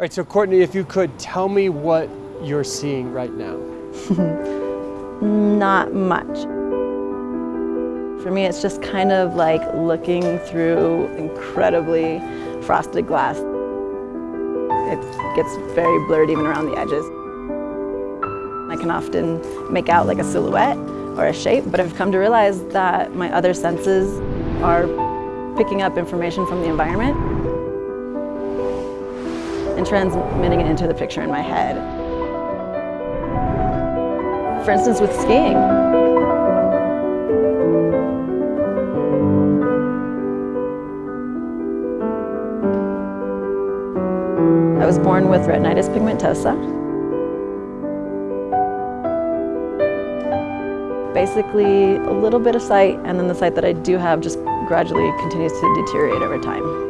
right, so Courtney, if you could tell me what you're seeing right now. Not much. For me, it's just kind of like looking through incredibly frosted glass. It gets very blurred even around the edges. I can often make out like a silhouette or a shape, but I've come to realize that my other senses are picking up information from the environment and transmitting it into the picture in my head. For instance, with skiing. I was born with retinitis pigmentosa. Basically, a little bit of sight, and then the sight that I do have just gradually continues to deteriorate over time.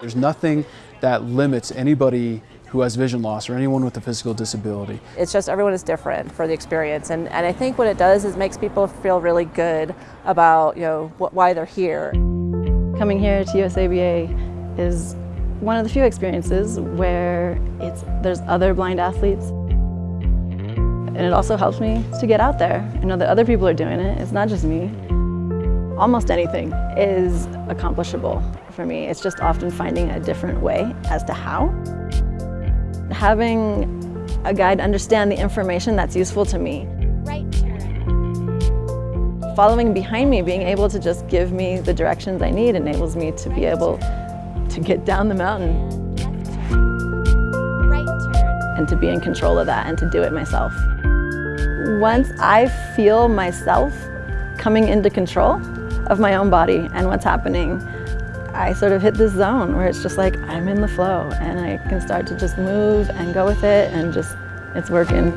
There's nothing that limits anybody who has vision loss or anyone with a physical disability. It's just everyone is different for the experience and, and I think what it does is makes people feel really good about you know wh why they're here. Coming here to USABA is one of the few experiences where it's, there's other blind athletes and it also helps me to get out there. and know that other people are doing it, it's not just me. Almost anything is accomplishable for me. It's just often finding a different way as to how. Having a guide understand the information that's useful to me. Right. Following behind me, being able to just give me the directions I need enables me to be able to get down the mountain and to be in control of that and to do it myself. Once I feel myself coming into control of my own body and what's happening, I sort of hit this zone where it's just like I'm in the flow and I can start to just move and go with it and just, it's working.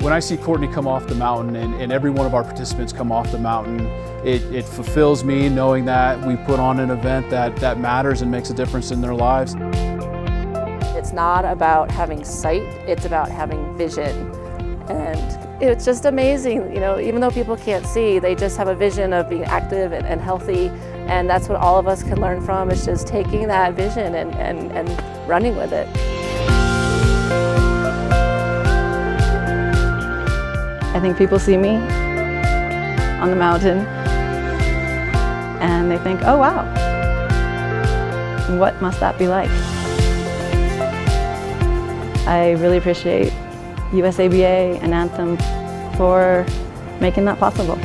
When I see Courtney come off the mountain and, and every one of our participants come off the mountain, it, it fulfills me knowing that we put on an event that, that matters and makes a difference in their lives. It's not about having sight, it's about having vision. And it's just amazing, you know, even though people can't see, they just have a vision of being active and, and healthy. And that's what all of us can learn from, is just taking that vision and, and, and running with it. I think people see me on the mountain and they think, oh wow, what must that be like? I really appreciate USABA and Anthem for making that possible.